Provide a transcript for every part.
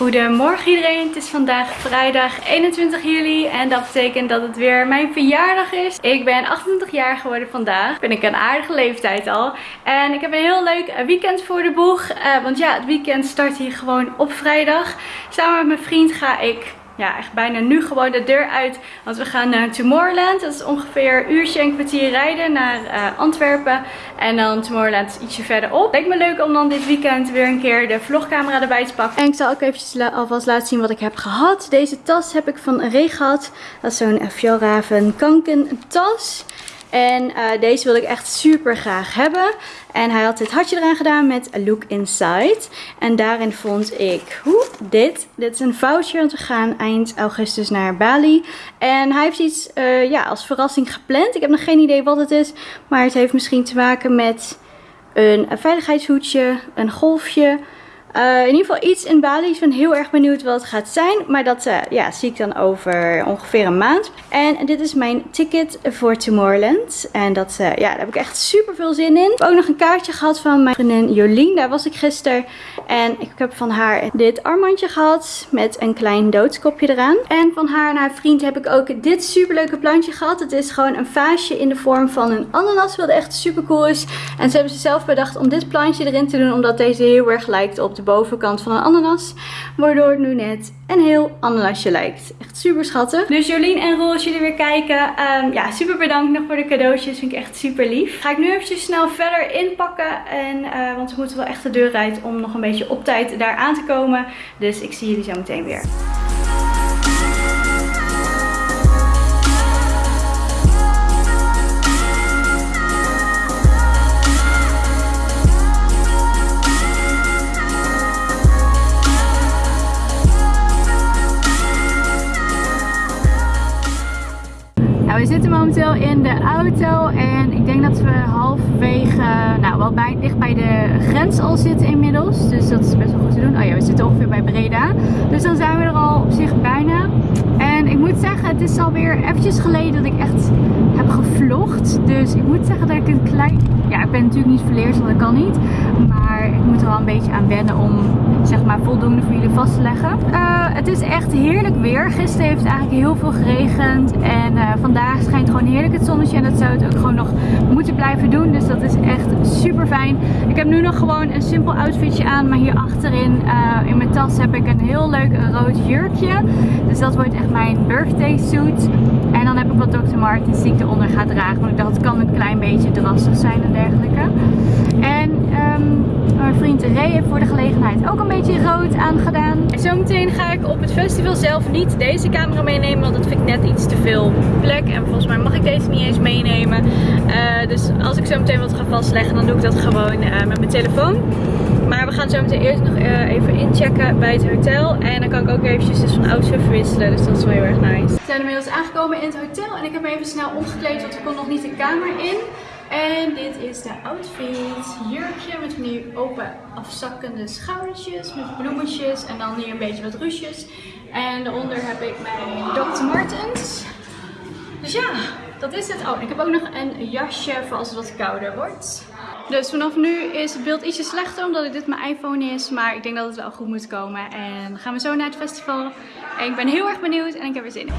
Goedemorgen iedereen, het is vandaag vrijdag 21 juli en dat betekent dat het weer mijn verjaardag is. Ik ben 28 jaar geworden vandaag, ben ik een aardige leeftijd al. En ik heb een heel leuk weekend voor de boeg, uh, want ja, het weekend start hier gewoon op vrijdag. Samen met mijn vriend ga ik ja, echt bijna nu gewoon de deur uit. Want we gaan naar Tomorrowland. Dat is ongeveer een uurtje en kwartier rijden naar uh, Antwerpen. En dan Tomorrowland ietsje verderop. Lijkt me leuk om dan dit weekend weer een keer de vlogcamera erbij te pakken. En ik zal ook eventjes alvast laten zien wat ik heb gehad. Deze tas heb ik van Ray gehad. Dat is zo'n Fjallraven Kanken tas. En uh, deze wilde ik echt super graag hebben. En hij had dit hartje eraan gedaan met Look Inside. En daarin vond ik hoe, dit. Dit is een voucher, want we gaan eind augustus naar Bali. En hij heeft iets uh, ja, als verrassing gepland. Ik heb nog geen idee wat het is. Maar het heeft misschien te maken met een veiligheidshoedje, een golfje... Uh, in ieder geval iets in Bali. Ik ben heel erg benieuwd wat het gaat zijn. Maar dat uh, ja, zie ik dan over ongeveer een maand. En dit is mijn ticket voor Tomorrowland. En dat, uh, ja, daar heb ik echt super veel zin in. Ik heb ook nog een kaartje gehad van mijn vriendin Jolien. Daar was ik gisteren. En ik heb van haar dit armbandje gehad. Met een klein doodskopje eraan. En van haar en haar vriend heb ik ook dit super leuke plantje gehad. Het is gewoon een vaasje in de vorm van een ananas. Wat echt super cool is. En ze hebben ze zelf bedacht om dit plantje erin te doen. Omdat deze heel erg lijkt op de bovenkant van een ananas. Waardoor het nu net een heel ananasje lijkt. Echt super schattig. Dus Jolien en Roel, als jullie weer kijken. Um, ja, super bedankt nog voor de cadeautjes. Vind ik echt super lief. Ga ik nu eventjes snel verder inpakken. En, uh, want we moeten wel echt de deur uit om nog een beetje op tijd daar aan te komen. Dus ik zie jullie zo meteen weer. Zitten momenteel in de auto en ik denk dat we halverwege, nou wel bij, dicht bij de grens al zitten inmiddels. Dus dat is best wel goed te doen. Oh ja, we zitten ongeveer bij Breda. Dus dan zijn we er al op zich bijna. En het is alweer eventjes geleden dat ik echt heb gevlogd. Dus ik moet zeggen dat ik een klein... Ja, ik ben natuurlijk niet verleerd, want dat kan niet. Maar ik moet er wel een beetje aan wennen om zeg maar voldoende voor jullie vast te leggen. Uh, het is echt heerlijk weer. Gisteren heeft het eigenlijk heel veel geregend. En uh, vandaag schijnt gewoon heerlijk het zonnetje. En dat zou het ook gewoon nog moeten blijven doen. Dus dat is echt super fijn. Ik heb nu nog gewoon een simpel outfitje aan. Maar hier achterin uh, in mijn tas heb ik een heel leuk rood jurkje. Dus dat wordt echt mijn birthday suit. En dan heb ik wat Dr. Martens die ik eronder ga dragen. Want ik dacht het kan een klein beetje drassig zijn en dergelijke. En um, mijn vriend Ray heeft voor de gelegenheid ook een beetje rood aangedaan. En zometeen ga ik op het festival zelf niet deze camera meenemen. Want dat vind ik net iets te veel plek. En volgens mij mag ik deze niet eens meenemen. Uh, dus als ik zo meteen wat ga vastleggen dan doe ik dat gewoon uh, met mijn telefoon. Maar we gaan zo meteen eerst nog uh, even inchecken bij het hotel. En dan kan ik ook eventjes dus van outfit verwisselen. Dus dat is wel heel erg nice. We zijn inmiddels aangekomen in het hotel. En ik heb me even snel omgekleed, want ik kon nog niet de kamer in. En dit is de outfit. Jurkje met die open afzakkende schoudertjes met bloemetjes. En dan hier een beetje wat ruches. En daaronder heb ik mijn Dr. Martens. Dus ja, dat is het. Oh, ik heb ook nog een jasje voor als het wat kouder wordt. Dus vanaf nu is het beeld ietsje slechter omdat dit mijn iPhone is. Maar ik denk dat het wel goed moet komen. En dan gaan we zo naar het festival. En ik ben heel erg benieuwd en ik heb er zin in.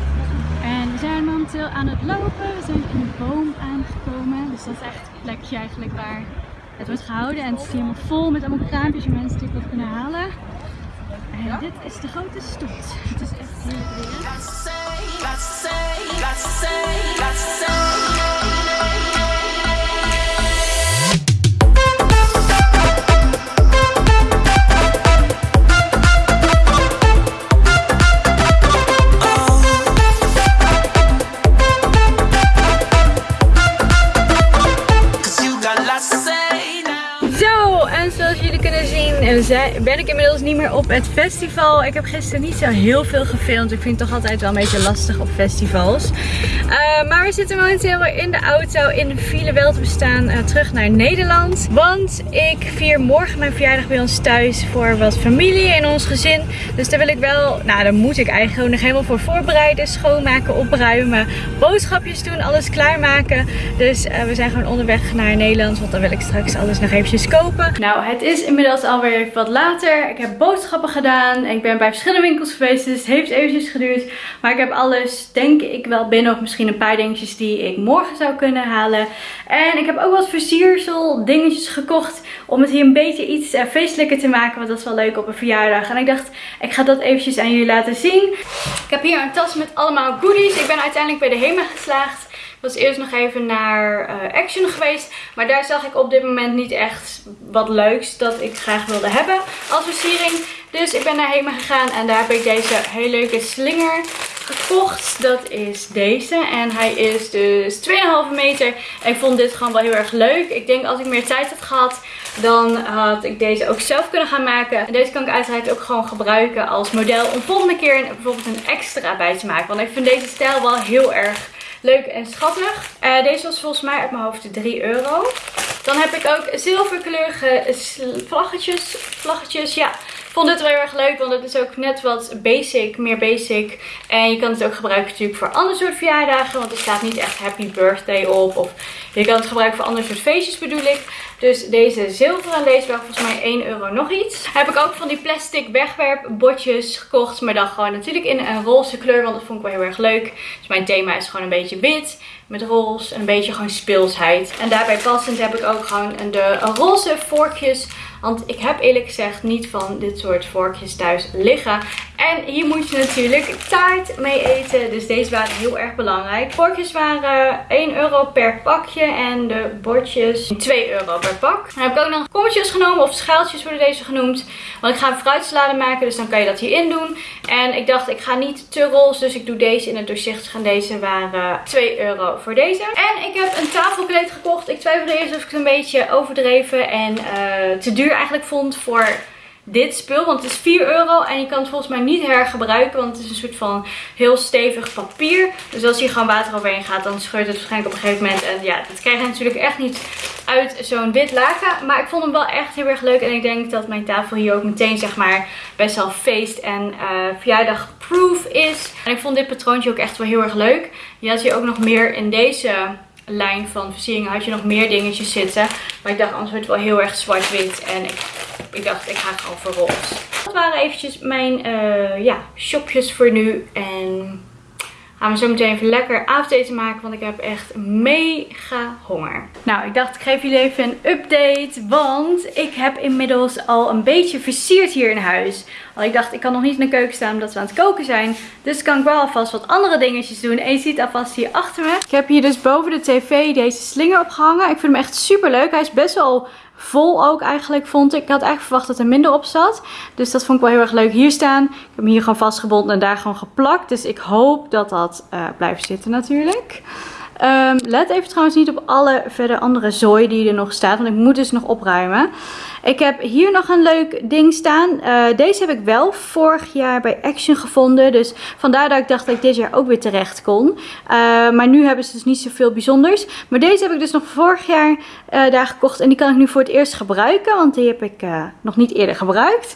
En we zijn momenteel aan het lopen. We zijn in een boom aangekomen. Dus dat is echt het plekje eigenlijk waar het wordt gehouden. En het is helemaal vol met allemaal kraampjes waar mensen dit wat kunnen halen. En dit is de grote stoet. Het is echt heerlijk weer. Ben ik inmiddels niet meer op het festival. Ik heb gisteren niet zo heel veel gefilmd. Ik vind het toch altijd wel een beetje lastig op festivals. Uh, maar we zitten momenteel in de auto in de file wel te bestaan uh, terug naar Nederland. Want ik vier morgen mijn verjaardag bij ons thuis voor wat familie in ons gezin. Dus daar wil ik wel, nou daar moet ik eigenlijk gewoon nog helemaal voor voorbereiden. Schoonmaken, opruimen, boodschapjes doen, alles klaarmaken. Dus uh, we zijn gewoon onderweg naar Nederland. Want dan wil ik straks alles nog eventjes kopen. Nou, het is inmiddels alweer wat later. Ik heb boodschappen gedaan. Ik ben bij verschillende winkels geweest. Dus het heeft eventjes geduurd. Maar ik heb alles, denk ik, wel binnen. Of misschien een paar dingetjes die ik morgen zou kunnen halen. En ik heb ook wat versiersel dingetjes gekocht. Om het hier een beetje iets uh, feestelijker te maken. Want dat is wel leuk op een verjaardag. En ik dacht, ik ga dat eventjes aan jullie laten zien. Ik heb hier een tas met allemaal goodies. Ik ben uiteindelijk bij de HEMA geslaagd was eerst nog even naar uh, Action geweest. Maar daar zag ik op dit moment niet echt wat leuks dat ik graag wilde hebben als versiering. Dus ik ben naar Hema gegaan en daar heb ik deze hele leuke slinger gekocht. Dat is deze. En hij is dus 2,5 meter. En ik vond dit gewoon wel heel erg leuk. Ik denk als ik meer tijd had gehad, dan had ik deze ook zelf kunnen gaan maken. En deze kan ik uiteraard ook gewoon gebruiken als model om volgende keer bijvoorbeeld een extra bij te maken. Want ik vind deze stijl wel heel erg leuk en schattig. Uh, deze was volgens mij uit mijn hoofd 3 euro. Dan heb ik ook zilverkleurige vlaggetjes. Vlaggetjes, ja. Vond dit wel heel erg leuk, want het is ook net wat basic, meer basic. En je kan het ook gebruiken natuurlijk voor andere soort verjaardagen, want er staat niet echt happy birthday op. Of je kan het gebruiken voor andere soort feestjes bedoel ik. Dus deze zilveren, wel volgens mij 1 euro nog iets. Heb ik ook van die plastic wegwerpbordjes gekocht. Maar dan gewoon natuurlijk in een roze kleur, want dat vond ik wel heel erg leuk. Dus mijn thema is gewoon een beetje wit met roze en een beetje gewoon speelsheid. En daarbij passend heb ik ook gewoon de roze vorkjes want ik heb eerlijk gezegd niet van dit soort vorkjes thuis liggen. En hier moet je natuurlijk taart mee eten. Dus deze waren heel erg belangrijk. Vorkjes waren 1 euro per pakje. En de bordjes 2 euro per pak. Dan heb ik ook nog kommetjes genomen. Of schaaltjes worden deze genoemd. Want ik ga een fruitsalade maken. Dus dan kan je dat hierin doen. En ik dacht ik ga niet te roze. Dus ik doe deze in het doorzichtig. En deze waren 2 euro voor deze. En ik heb een tafelkleed gekocht. Ik twijfelde eerst of ik het een beetje overdreven en uh, te duur eigenlijk vond voor dit spul. Want het is 4 euro en je kan het volgens mij niet hergebruiken. Want het is een soort van heel stevig papier. Dus als hier gewoon water overheen gaat, dan scheurt het waarschijnlijk op een gegeven moment. En ja, dat krijg je natuurlijk echt niet uit zo'n wit laken. Maar ik vond hem wel echt heel erg leuk. En ik denk dat mijn tafel hier ook meteen zeg maar best wel feest en uh, verjaardagproof is. En ik vond dit patroontje ook echt wel heel erg leuk. Je had hier ook nog meer in deze lijn van versieringen had je nog meer dingetjes zitten. Maar ik dacht anders wordt het wel heel erg zwart-wit. En ik, ik dacht ik ga gewoon voor roze. Dat waren eventjes mijn uh, ja, shopjes voor nu. En gaan we zo meteen even lekker avondeten maken. Want ik heb echt mega honger. Nou, ik dacht ik geef jullie even een update. Want ik heb inmiddels al een beetje versierd hier in huis. Want ik dacht ik kan nog niet in de keuken staan omdat we aan het koken zijn. Dus kan ik wel alvast wat andere dingetjes doen. En je ziet alvast hier achter me. Ik heb hier dus boven de tv deze slinger opgehangen. Ik vind hem echt super leuk. Hij is best wel vol ook eigenlijk vond ik. Ik had eigenlijk verwacht dat er minder op zat. Dus dat vond ik wel heel erg leuk hier staan. Ik heb hem hier gewoon vastgebonden en daar gewoon geplakt. Dus ik hoop dat dat uh, blijft zitten natuurlijk. Um, let even trouwens niet op alle verder andere zooi die er nog staat. Want ik moet dus nog opruimen. Ik heb hier nog een leuk ding staan. Uh, deze heb ik wel vorig jaar bij Action gevonden. Dus vandaar dat ik dacht dat ik dit jaar ook weer terecht kon. Uh, maar nu hebben ze dus niet zoveel bijzonders. Maar deze heb ik dus nog vorig jaar uh, daar gekocht. En die kan ik nu voor het eerst gebruiken. Want die heb ik nog niet eerder gebruikt.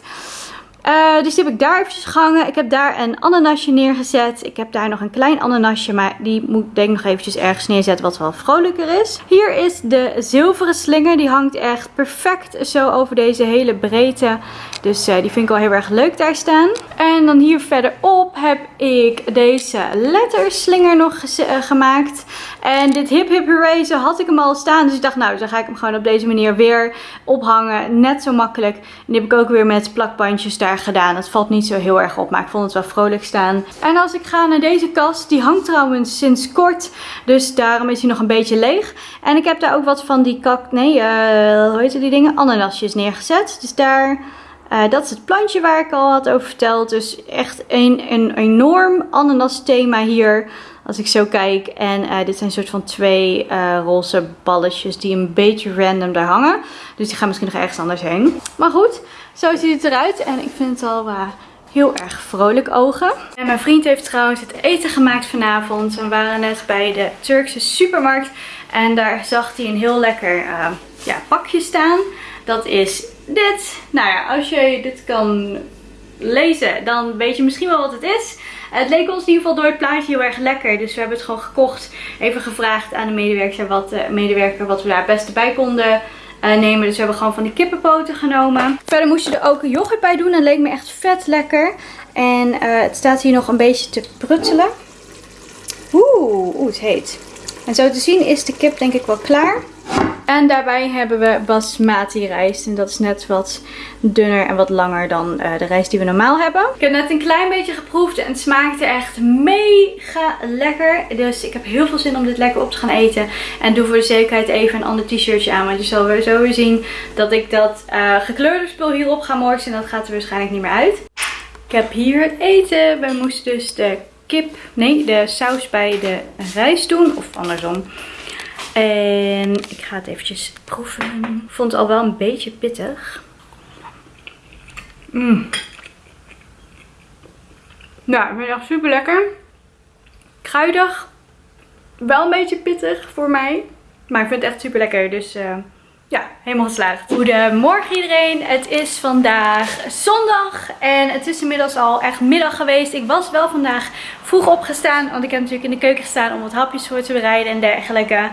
Uh, dus die heb ik daar eventjes gehangen. Ik heb daar een ananasje neergezet. Ik heb daar nog een klein ananasje, maar die moet ik denk ik nog eventjes ergens neerzetten wat wel vrolijker is. Hier is de zilveren slinger. Die hangt echt perfect zo over deze hele breedte. Dus uh, die vind ik wel heel erg leuk daar staan. En dan hier verderop heb ik deze letterslinger nog uh, gemaakt. En dit hip hip zo had ik hem al staan. Dus ik dacht nou, dan ga ik hem gewoon op deze manier weer ophangen. Net zo makkelijk. En die heb ik ook weer met plakbandjes daar gedaan. Het valt niet zo heel erg op, maar ik vond het wel vrolijk staan. En als ik ga naar deze kast, die hangt trouwens sinds kort. Dus daarom is hij nog een beetje leeg. En ik heb daar ook wat van die kak, nee, uh, hoe heet die dingen? Ananasjes neergezet. Dus daar... Uh, dat is het plantje waar ik al had over verteld. Dus echt een, een enorm ananas thema hier. Als ik zo kijk. En uh, dit zijn soort van twee uh, roze balletjes die een beetje random daar hangen. Dus die gaan misschien nog ergens anders heen. Maar goed, zo ziet het eruit. En ik vind het al heel erg vrolijk ogen. En mijn vriend heeft trouwens het eten gemaakt vanavond. We waren net bij de Turkse supermarkt. En daar zag hij een heel lekker ja, pakje staan. Dat is dit. Nou ja, als je dit kan lezen, dan weet je misschien wel wat het is. Het leek ons in ieder geval door het plaatje heel erg lekker. Dus we hebben het gewoon gekocht. Even gevraagd aan de medewerker wat, uh, medewerker wat we daar het beste bij konden eh, nemen. Dus we hebben gewoon van die kippenpoten genomen. Verder moest je er ook yoghurt bij doen. Dat leek me echt vet lekker. En eh, het staat hier nog een beetje te pruttelen. Oeh, oeh, het heet. En zo te zien is de kip denk ik wel klaar. En daarbij hebben we basmati rijst. En dat is net wat dunner en wat langer dan uh, de rijst die we normaal hebben. Ik heb net een klein beetje geproefd en het smaakte echt mega lekker. Dus ik heb heel veel zin om dit lekker op te gaan eten. En doe voor de zekerheid even een ander t-shirtje aan. Want je zal weer zo weer zien dat ik dat uh, gekleurde spul hierop ga morsen. En dat gaat er waarschijnlijk niet meer uit. Ik heb hier eten. We moesten dus de kip, nee de saus bij de rijst doen. Of andersom. En ik ga het eventjes proeven. Ik vond het al wel een beetje pittig. Mm. Nou, ik vind het echt super lekker. Kruidig. Wel een beetje pittig voor mij. Maar ik vind het echt super lekker. Dus uh, ja, helemaal geslaagd. Goedemorgen iedereen. Het is vandaag zondag. En het is inmiddels al echt middag geweest. Ik was wel vandaag vroeg opgestaan. Want ik heb natuurlijk in de keuken gestaan om wat hapjes voor te bereiden en dergelijke.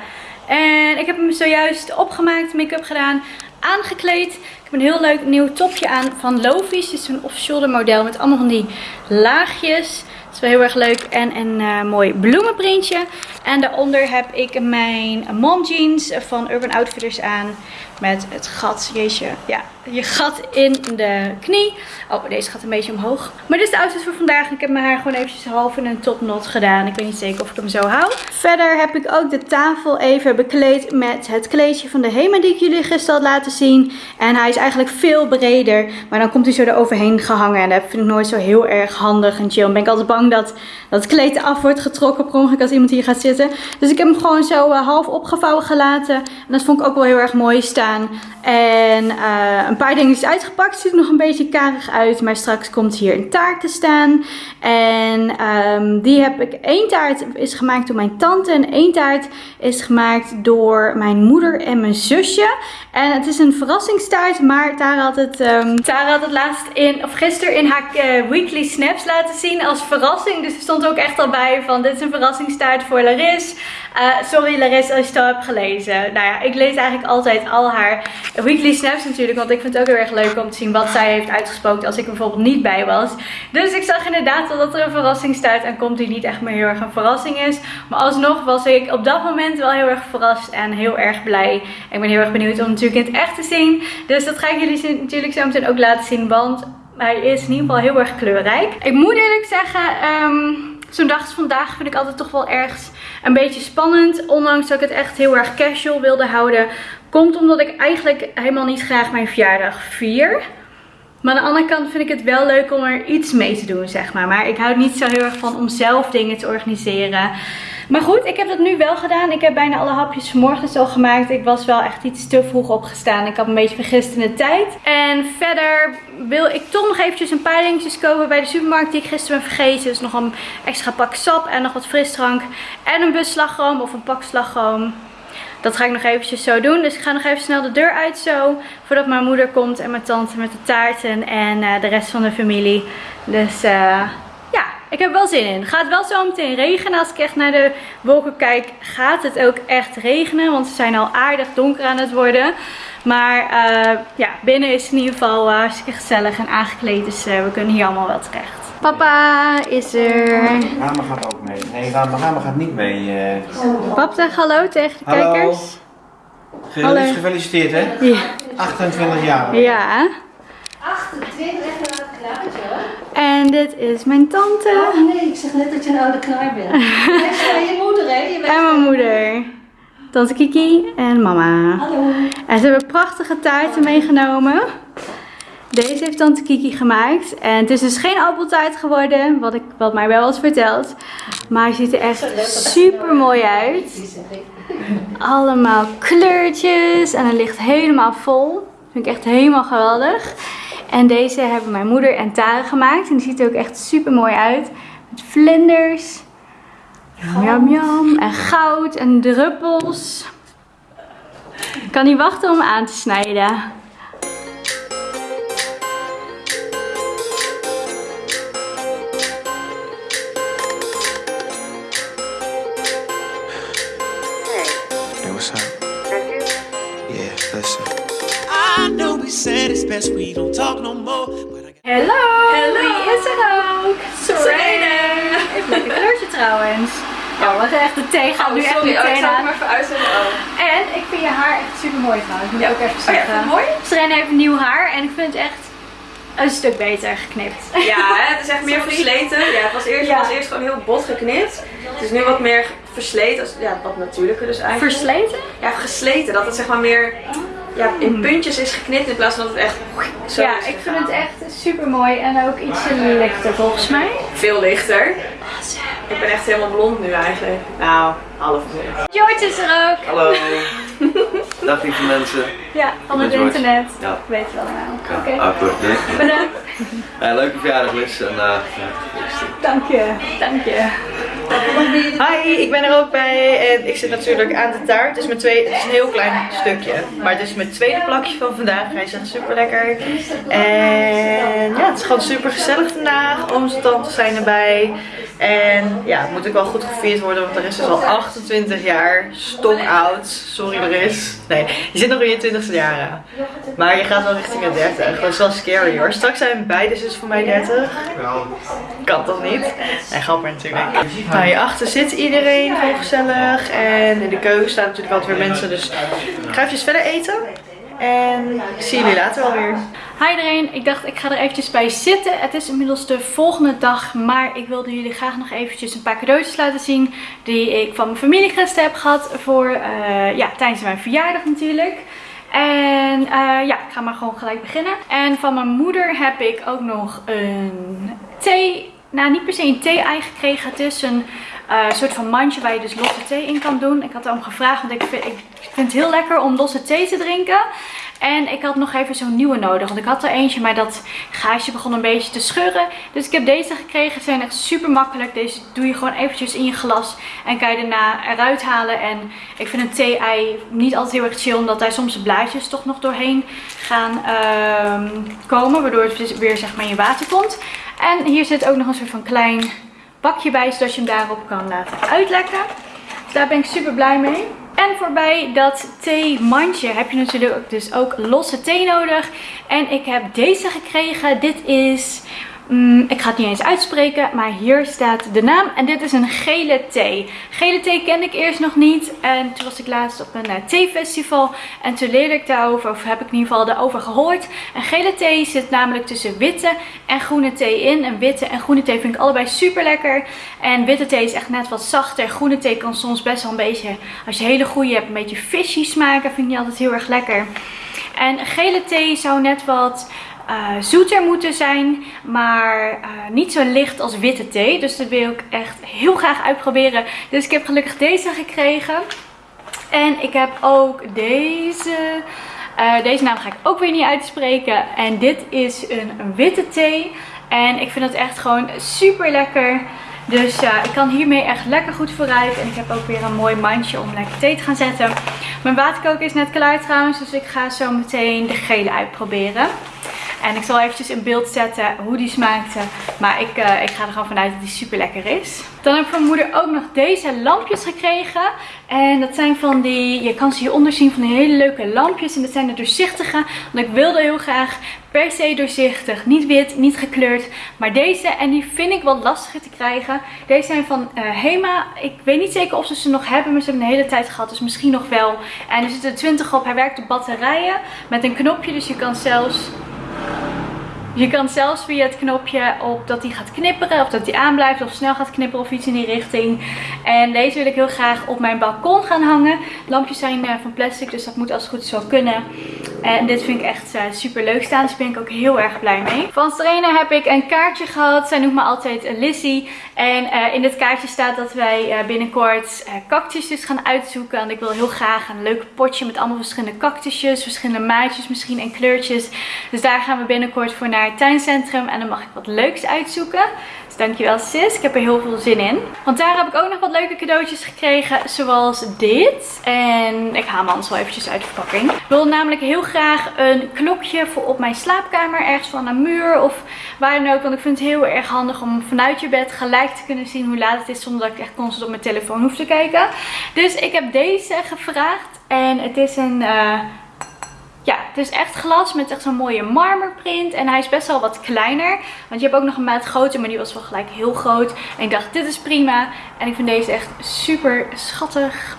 En ik heb hem zojuist opgemaakt, make-up gedaan, aangekleed. Ik heb een heel leuk nieuw topje aan van Lofi's. Dit is een off-shoulder model met allemaal van die laagjes. Dat is wel heel erg leuk. En een uh, mooi bloemenprintje. En daaronder heb ik mijn mom jeans van Urban Outfitters aan. Met het gat, jeetje, ja, je gat in de knie. Oh, deze gaat een beetje omhoog. Maar dit is de outfit voor vandaag. Ik heb mijn haar gewoon eventjes half in een topnot gedaan. Ik weet niet zeker of ik hem zo hou. Verder heb ik ook de tafel even bekleed met het kleedje van de Hema die ik jullie gisteren had laten zien. En hij is eigenlijk veel breder. Maar dan komt hij zo eroverheen gehangen. En dat vind ik nooit zo heel erg handig en chill. Dan ben ik altijd bang dat, dat kleed af wordt getrokken per ongeluk als iemand hier gaat zitten. Dus ik heb hem gewoon zo uh, half opgevouwen gelaten. En dat vond ik ook wel heel erg mooi staan. En uh, een paar dingen is uitgepakt. Ziet er nog een beetje karig uit. Maar straks komt hier een taart te staan. En um, die heb ik. één taart is gemaakt door mijn tante. En één taart is gemaakt door mijn moeder en mijn zusje. En het is een verrassingstaart. Maar Tara had het, um, Tara had het laatst in, of gisteren in haar uh, weekly snaps laten zien als verrassing. Dus er stond ook echt al bij van dit is een verrassingstaart voor Laris. Uh, sorry Laris als je het al hebt gelezen. Nou ja, ik lees eigenlijk altijd al haar weekly snaps natuurlijk. Want ik vind het ook heel erg leuk om te zien wat zij heeft uitgesproken als ik bijvoorbeeld niet bij was. Dus ik zag inderdaad dat er een verrassing staat en komt die niet echt meer heel erg een verrassing is. Maar alsnog was ik op dat moment wel heel erg verrast en heel erg blij. Ik ben heel erg benieuwd om natuurlijk in het echt te zien. Dus dat ga ik jullie natuurlijk zo meteen ook laten zien. Want hij is in ieder geval heel erg kleurrijk. Ik moet eerlijk zeggen... Um, Zo'n dag als vandaag vind ik altijd toch wel ergens een beetje spannend. Ondanks dat ik het echt heel erg casual wilde houden. Komt omdat ik eigenlijk helemaal niet graag mijn verjaardag vier. Maar aan de andere kant vind ik het wel leuk om er iets mee te doen, zeg maar. Maar ik hou niet zo heel erg van om zelf dingen te organiseren. Maar goed, ik heb dat nu wel gedaan. Ik heb bijna alle hapjes vanmorgen al gemaakt. Ik was wel echt iets te vroeg opgestaan. Ik had een beetje vergist in de tijd. En verder wil ik toch nog eventjes een paar dingetjes kopen bij de supermarkt die ik gisteren ben vergeten. Dus nog een extra pak sap en nog wat frisdrank. En een busslagroom of een pak slagroom. Dat ga ik nog eventjes zo doen. Dus ik ga nog even snel de deur uit zo. Voordat mijn moeder komt en mijn tante met de taarten en uh, de rest van de familie. Dus ja, ik heb wel zin in. Gaat wel zo meteen regenen. Als ik echt naar de wolken kijk, gaat het ook echt regenen. Want ze zijn al aardig donker aan het worden. Maar uh, ja, binnen is het in ieder geval hartstikke gezellig en aangekleed. Dus we kunnen hier allemaal wel terecht. Papa is er. Rama gaat ook mee. Nee, Rama, Rama gaat niet mee. Uh... Pap, zeg hallo tegen de hallo. kijkers. Hallo. Gefeliciteerd hè? Ja. 28 jaar. Ja. 28, echt een oude knaartje hoor. En dit is mijn tante. Oh nee, ik zeg net dat je een oude knaar bent. Is je moeder hè? Je bent en mijn moeder. Tante Kiki en mama. Hallo. En ze hebben prachtige taarten meegenomen. Deze heeft tante Kiki gemaakt. En het is dus geen appeltaart geworden, wat, ik, wat mij wel was verteld. Maar hij ziet er echt super mooi uit. Allemaal kleurtjes en het ligt helemaal vol. Vind ik echt helemaal geweldig. En deze hebben mijn moeder en Tara gemaakt. En die ziet er ook echt super mooi uit. Met vlinders. Jam jam. En goud en druppels. Ik kan niet wachten om aan te snijden. Best we don't talk no more. But I got Hallo! Hallo. Wie is er ook? Serena. Heeft een lekker kleurtje trouwens. Ja, wat echt de thee gaat nu echt sorry, oh, ik meteen zal het aan. maar even uitzetten. Oh. En ik vind je haar echt super mooi trouwens. Moet ik ook even Oh ja, zeggen. het mooi? Serena heeft nieuw haar en ik vind het echt een stuk beter geknipt. Ja, hè, het is echt meer Sorry. versleten. Ja, het was eerst, Ja. was eerst gewoon heel bot geknipt. Het is nu wat meer versleten. als- Ja, wat natuurlijker dus eigenlijk. Versleten? Ja, gesleten. Dat het zeg maar meer ja, in puntjes is geknipt in plaats van dat het echt zo ja, ik vind het echt super mooi en ook ietsje lichter volgens mij. veel lichter. Ik ben echt helemaal blond nu eigenlijk. Nou, half blond. George is er ook. Hallo. Dag lieve mensen. Ja, van het internet. Ja. Ik weet het wel nou. Ja, Oké, nee. bedankt. Ja, leuke verjaardag Liz en uh, Dank je, dank je. Hi, ik ben er ook bij en ik zit natuurlijk aan de taart. Het is, mijn tweede, het is een heel klein stukje, maar het is mijn tweede plakje van vandaag. Hij is echt super lekker. En ja, het is gewoon super gezellig vandaag. Ooms en tantes zijn erbij. En ja, het moet ook wel goed gevierd worden, want er is dus al 28 jaar stok oud. Sorry, er is. Nee, je zit nog in je 20ste jaren. Maar je gaat wel richting de 30. Dat is wel scary hoor. Straks zijn beide zus voor mij 30. Kan toch niet? Nee, grapper natuurlijk. Nou, hierachter zit iedereen gewoon gezellig. En in de keuken staan natuurlijk altijd weer mensen. Dus ik ga even verder eten. En ik zie jullie later wel weer. Hi iedereen, ik dacht ik ga er eventjes bij zitten. Het is inmiddels de volgende dag, maar ik wilde jullie graag nog eventjes een paar cadeautjes laten zien. Die ik van mijn familie gisteren heb gehad voor, eh, ja, tijdens mijn verjaardag natuurlijk. En eh, ja, ik ga maar gewoon gelijk beginnen. En van mijn moeder heb ik ook nog een thee, nou niet per se een thee-ei gekregen. Het is een eh, soort van mandje waar je dus losse thee in kan doen. Ik had erom gevraagd, want ik vind, ik vind het heel lekker om losse thee te drinken. En ik had nog even zo'n nieuwe nodig. Want ik had er eentje, maar dat gaasje begon een beetje te scheuren. Dus ik heb deze gekregen. Ze zijn echt super makkelijk. Deze doe je gewoon eventjes in je glas. En kan je daarna eruit halen. En ik vind een thee-ei niet altijd heel erg chill. Omdat daar soms de blaadjes toch nog doorheen gaan ehm, komen. Waardoor het weer zeg maar in je water komt. En hier zit ook nog een soort van klein bakje bij. Zodat je hem daarop kan laten uitlekken. Dus daar ben ik super blij mee. En voorbij dat theemandje heb je natuurlijk dus ook losse thee nodig. En ik heb deze gekregen. Dit is, mm, ik ga het niet eens uitspreken, maar hier staat de naam. En dit is een gele thee. Gele thee kende ik eerst nog niet. En toen was ik laatst op een eh, theefestival. En toen leerde ik daarover, of heb ik in ieder geval daarover gehoord. En gele thee zit namelijk tussen witte en groene thee in. En witte en groene thee vind ik allebei super lekker. En witte thee is echt net wat zachter. Groene thee kan soms best wel een beetje, als je hele goede hebt, een beetje fishy smaken. Vind ik niet altijd heel erg lekker. En gele thee zou net wat eh, zoeter moeten zijn, maar eh, niet zo licht als witte thee. Dus dat wil ik echt heel graag uitproberen. Dus ik heb gelukkig deze gekregen. En ik heb ook deze. Eh, deze naam ga ik ook weer niet uitspreken. En dit is een, witte thee. En ik vind het echt gewoon super lekker. Dus ja, ik kan hiermee echt lekker goed vooruit. En ik heb ook weer een mooi mandje om lekker thee te gaan zetten. Mijn waterkoker is net klaar trouwens. Dus ik ga zo meteen de gele uitproberen. En ik zal eventjes in beeld zetten hoe die smaakte. Maar ik, eh, ik ga er gewoon vanuit dat die super lekker is. Dan heb ik van moeder ook nog deze lampjes gekregen. En dat zijn van die, je kan ze hieronder zien, van die hele leuke lampjes. En dat zijn de doorzichtige. Want ik wilde heel graag per se doorzichtig. Niet wit, niet gekleurd. Maar deze, en die vind ik wat lastiger te krijgen. Deze zijn van eh, Hema. Ik weet niet zeker of ze ze nog hebben, maar ze hebben een hele tijd gehad. Dus misschien nog wel. En er zitten 20 op. Hij werkt op batterijen met een knopje. Dus je kan zelfs je kan zelfs via het knopje op dat hij gaat knipperen. Of dat hij aanblijft of snel gaat knipperen of iets in die richting. En deze wil ik heel graag op mijn balkon gaan hangen. Lampjes zijn eh, van plastic, dus dat moet als het goed wel kunnen. En dit vind ik echt eh, super leuk staan. Dus ben ik ook heel erg blij mee. Van Serena heb ik een kaartje gehad. Zij noemt me altijd Lizzie. En eh, in dit kaartje staat dat wij eh, binnenkort cactusjes gaan uitzoeken. En ik wil heel graag een leuk potje met allemaal verschillende cactusjes. Verschillende maatjes misschien en kleurtjes. Dus daar gaan we binnenkort voor naar het tuincentrum. En dan mag ik wat leuks uitzoeken. Dankjewel sis. Ik heb er heel veel zin in. Want daar heb ik ook nog wat leuke cadeautjes gekregen. Zoals dit. En ik haal hem anders wel eventjes uit de verpakking. Ik wil namelijk heel graag een klokje voor op mijn slaapkamer. Ergens van een muur of waar dan ook. Want ik vind het heel erg handig om vanuit je bed gelijk te kunnen zien hoe laat het is. Zonder dat ik echt constant op mijn telefoon hoef te kijken. Dus ik heb deze gevraagd. En het is een... eh, het is echt glas met echt zo'n mooie marmerprint. En hij is best wel wat kleiner. Want je hebt ook nog een maat groter, maar die was wel gelijk heel groot. En ik dacht, dit is prima. En ik vind deze echt super schattig.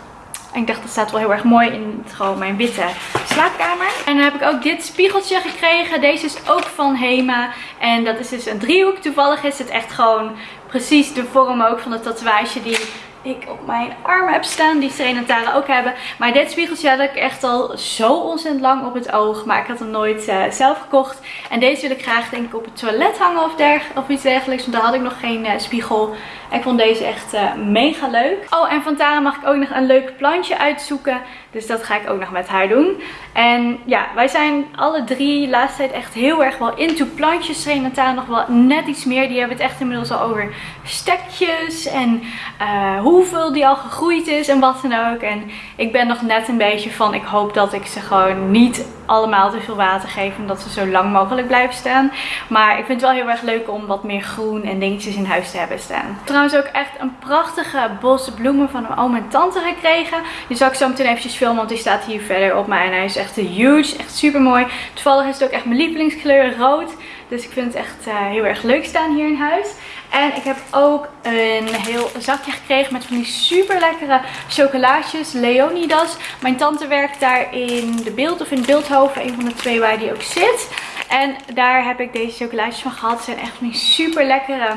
En ik dacht, dat staat wel heel erg mooi in het, gewoon mijn witte slaapkamer. En dan heb ik ook dit spiegeltje gekregen. Deze is ook van Hema. En dat is dus een driehoek. Toevallig is het echt gewoon precies de vorm ook van de tatoeage die ik op mijn arm heb staan. Die Serena en Tara ook hebben. Maar dit spiegeltje had ik echt al zo ontzettend lang op het oog. Maar ik had hem nooit uh, zelf gekocht. En deze wil ik graag denk ik op het toilet hangen of, derg of iets dergelijks. Want daar had ik nog geen uh, spiegel. Ik vond deze echt uh, mega leuk. Oh, en van Tara mag ik ook nog een leuk plantje uitzoeken. Dus dat ga ik ook nog met haar doen. En ja, wij zijn alle drie de laatste tijd echt heel erg wel into plantjes. Serena en Tara nog wel net iets meer. Die hebben het echt inmiddels al over stekjes en uh, hoeveel die al gegroeid is en wat dan ook. En ik ben nog net een beetje van, ik hoop dat ik ze gewoon niet allemaal te veel water geef. En dat ze zo lang mogelijk blijven staan. Maar ik vind het wel heel erg leuk om wat meer groen en dingetjes in huis te hebben staan. Trouwens ook echt een prachtige bos bloemen van mijn oom en tante gekregen. Die zal ik zo meteen eventjes filmen, want die staat hier verder op mij. En hij is echt huge, echt super mooi. Toevallig is het ook echt mijn lievelingskleur, rood. Dus ik vind het echt uh, heel erg leuk staan hier in huis. En ik heb ook een heel zakje gekregen met van die super lekkere chocolaatjes. Leonidas. Mijn tante werkt daar in de beeld of in Beeldhoven. Een van de twee waar die ook zit. En daar heb ik deze chocolaatjes van gehad. Ze zijn echt van die super lekkere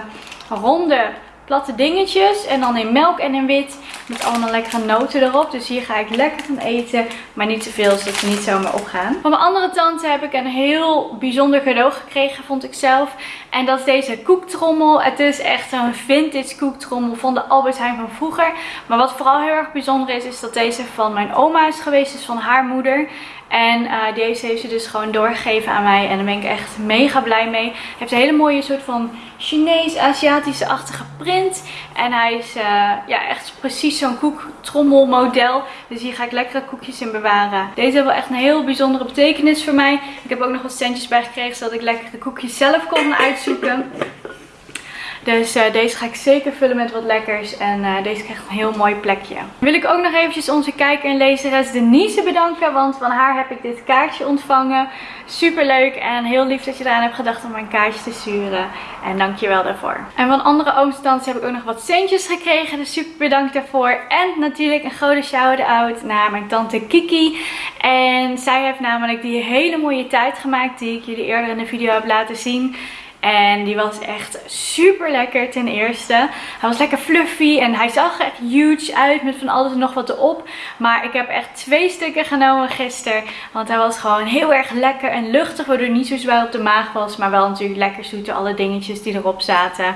ronde platte dingetjes. En dan in melk en in wit. Met allemaal lekkere noten erop. Dus hier ga ik lekker van eten. Maar niet te veel, zodat ze niet zomaar opgaan. Van mijn andere tante heb ik een heel bijzonder cadeau gekregen, vond ik zelf. En dat is deze koektrommel. Het is echt een vintage koektrommel van de Albert Heijn van vroeger. Maar wat vooral heel erg bijzonder is, is dat deze van mijn oma is geweest. Dus van haar moeder. En uh, deze heeft ze dus gewoon doorgegeven aan mij. En daar ben ik echt mega blij mee. Hij heeft een hele mooie soort van Chinees-Aziatische-achtige print. En hij is uh, ja, echt precies zo'n koektrommelmodel. Dus hier ga ik lekkere koekjes in bewaren. Deze heeft wel echt een heel bijzondere betekenis voor mij. Ik heb ook nog wat centjes bij gekregen zodat ik lekkere koekjes zelf kon uitzoeken. Dus uh, deze ga ik zeker vullen met wat lekkers. En uh, deze krijgt een heel mooi plekje. Wil ik ook nog eventjes onze kijker en lezeres Denise bedanken. Want van haar heb ik dit kaartje ontvangen. Super leuk en heel lief dat je eraan hebt gedacht om mijn kaartje te sturen. En dankjewel daarvoor. En van andere ooms heb ik ook nog wat centjes gekregen. Dus super bedankt daarvoor. En natuurlijk een grote shout-out naar mijn tante Kiki. En zij heeft namelijk die hele mooie tijd gemaakt die ik jullie eerder in de video heb laten zien. En die was echt super lekker ten eerste. Hij was lekker fluffy en hij zag echt huge uit met van alles en nog wat erop. Maar ik heb echt twee stukken genomen gisteren. Want hij was gewoon heel erg lekker en luchtig. Waardoor hij niet zo zwaar op de maag was. Maar wel natuurlijk lekker zoet door alle dingetjes die erop zaten.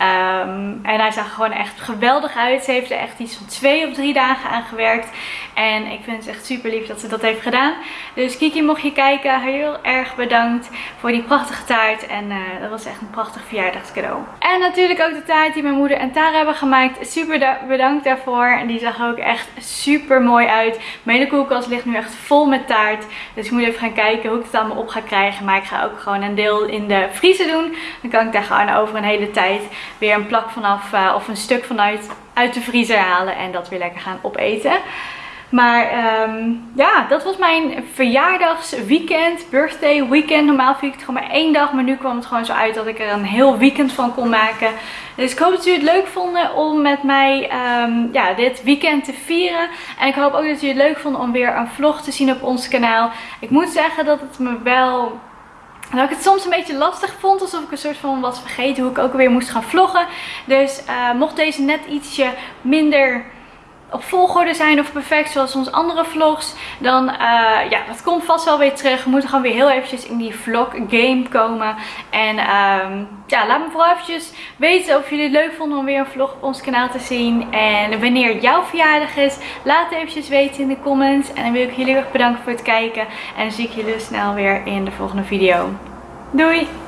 Um, en hij zag gewoon echt geweldig uit. Ze heeft er echt iets van twee of drie dagen aan gewerkt. En ik vind het echt super lief dat ze dat heeft gedaan. Dus Kiki, mocht je kijken, heel erg bedankt voor die prachtige taart. En uh, dat was echt een prachtig verjaardagscadeau. En natuurlijk ook de taart die mijn moeder en Tara hebben gemaakt. Super bedankt daarvoor. En die zag ook echt super mooi uit. Mijn koelkast ligt nu echt vol met taart. Dus ik moet even gaan kijken hoe ik het allemaal op ga krijgen. Maar ik ga ook gewoon een deel in de vriezer doen. Dan kan ik daar gewoon over een hele tijd weer een plak vanaf uh, of een stuk vanuit uit de vriezer halen. En dat weer lekker gaan opeten. Maar um, ja, dat was mijn verjaardagsweekend, birthday weekend. Normaal vind ik het gewoon maar één dag, maar nu kwam het gewoon zo uit dat ik er een heel weekend van kon maken. Dus ik hoop dat jullie het leuk vonden om met mij um, ja, dit weekend te vieren. En ik hoop ook dat jullie het leuk vonden om weer een vlog te zien op ons kanaal. Ik moet zeggen dat het me wel dat ik het soms een beetje lastig vond. Alsof ik een soort van was vergeten hoe ik ook weer moest gaan vloggen. Dus uh, mocht deze net ietsje minder op volgorde zijn of perfect zoals onze andere vlogs. Dan uh, ja, dat komt vast wel weer terug. We moeten gewoon weer heel eventjes in die vlog game komen. En um, ja, laat me vooral eventjes weten of jullie het leuk vonden om weer een vlog op ons kanaal te zien. En wanneer jouw verjaardag is, laat het eventjes weten in de comments. En dan wil ik jullie erg bedanken voor het kijken. En dan zie ik jullie snel weer in de volgende video. Doei!